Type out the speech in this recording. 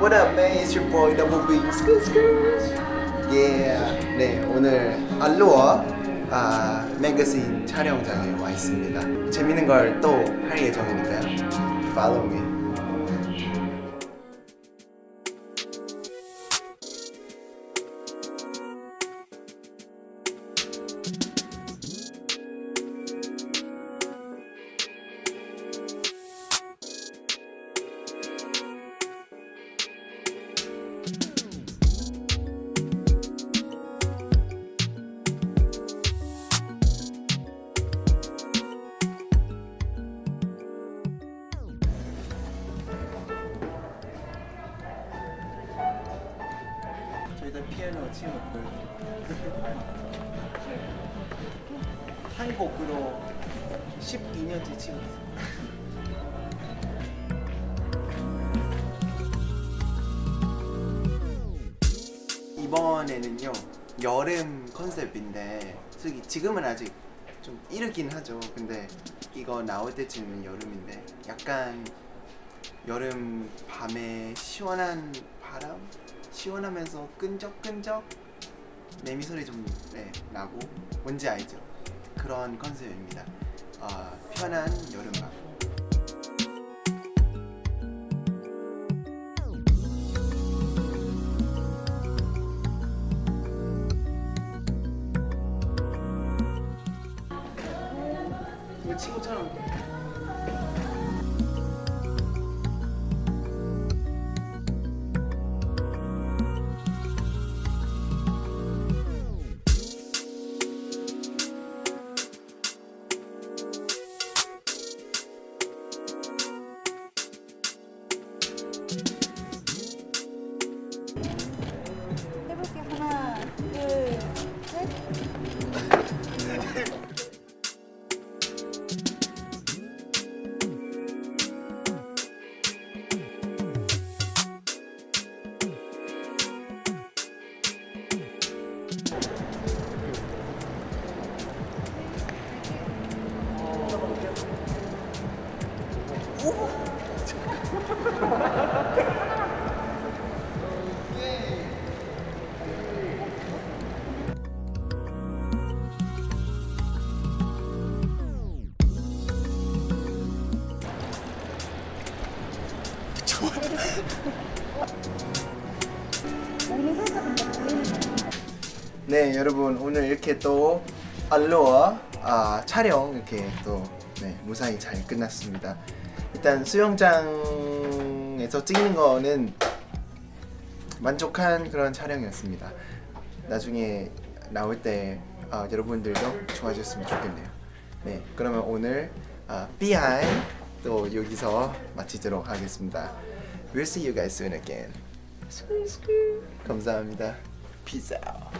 What up, man? It's your boy Double B. Yeah. 네, 오늘 알로아 아, 매거진 촬영장에 와 있습니다. 재밌는 걸 또 할 예정이니까요. Follow me. 저희가 피아노 치고있고요 한 곡으로 12년째 치고 있어요. 이번에는요 여름 컨셉인데 솔직히 지금은 아직 좀 이르긴 하죠. 근데 이거 나올 때쯤은 여름인데 약간 여름 밤에 시원한 바람 시원하면서 끈적끈적 매미 소리 좀 네, 나고 뭔지 알죠? 그런 컨셉입니다. 아, 편한 여름밤. 친구처럼 네 여러분 오늘 이렇게 또 알로아 아, 촬영 이렇게 또 네, 무사히 잘 끝났습니다. 일단 수영장에서 찍는 거는 만족한 그런 촬영이었습니다. 나중에 나올 때 아, 여러분들도 좋아졌으면 좋겠네요. 네 그러면 오늘 아, 비하인 또 여기서 마치도록 하겠습니다. We'll see you guys soon again. 감사합니다. Peace out